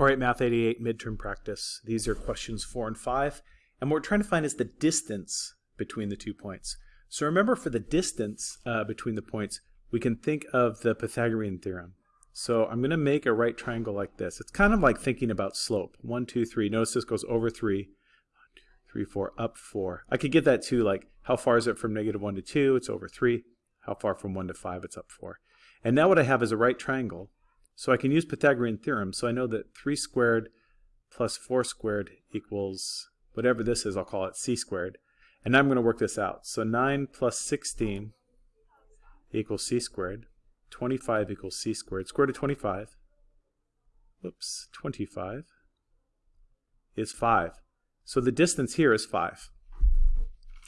All right, Math 88 midterm practice. These are questions four and five. And what we're trying to find is the distance between the two points. So remember for the distance uh, between the points, we can think of the Pythagorean theorem. So I'm going to make a right triangle like this. It's kind of like thinking about slope. One, two, three. Notice this goes over three. One, two, three, four, up four. I could get that too, like how far is it from negative one to two? It's over three. How far from one to five? It's up four. And now what I have is a right triangle so I can use Pythagorean theorem. So I know that 3 squared plus 4 squared equals whatever this is, I'll call it c squared. And I'm going to work this out. So 9 plus 16 equals c squared. 25 equals c squared. Square root of 25, oops, 25 is 5. So the distance here is 5.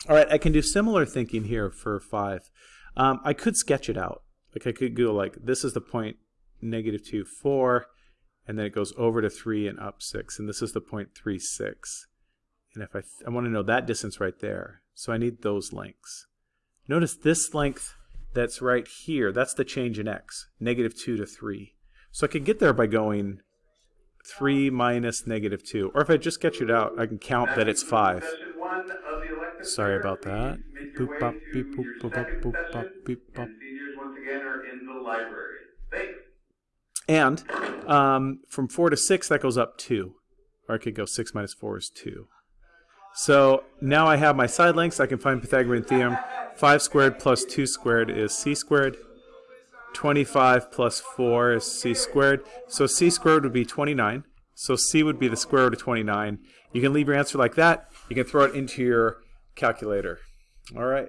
All right, I can do similar thinking here for 5. Um, I could sketch it out. Like I could go like, this is the point negative 2, 4, and then it goes over to 3 and up 6, and this is the point 3, 6. And if I, I want to know that distance right there, so I need those lengths. Notice this length that's right here, that's the change in x, negative 2 to 3. So I can get there by going 3 minus negative 2. Or if I just sketch it out, I can count that it's 5. Sorry about that. Boop, bop, beep, boop, boop, bop, boop, bop, beep, bop. once again are in the library. Thanks. And um, from 4 to 6, that goes up 2. Or I could go 6 minus 4 is 2. So now I have my side lengths. I can find Pythagorean theorem. 5 squared plus 2 squared is c squared. 25 plus 4 is c squared. So c squared would be 29. So c would be the square root of 29. You can leave your answer like that. You can throw it into your calculator. All right.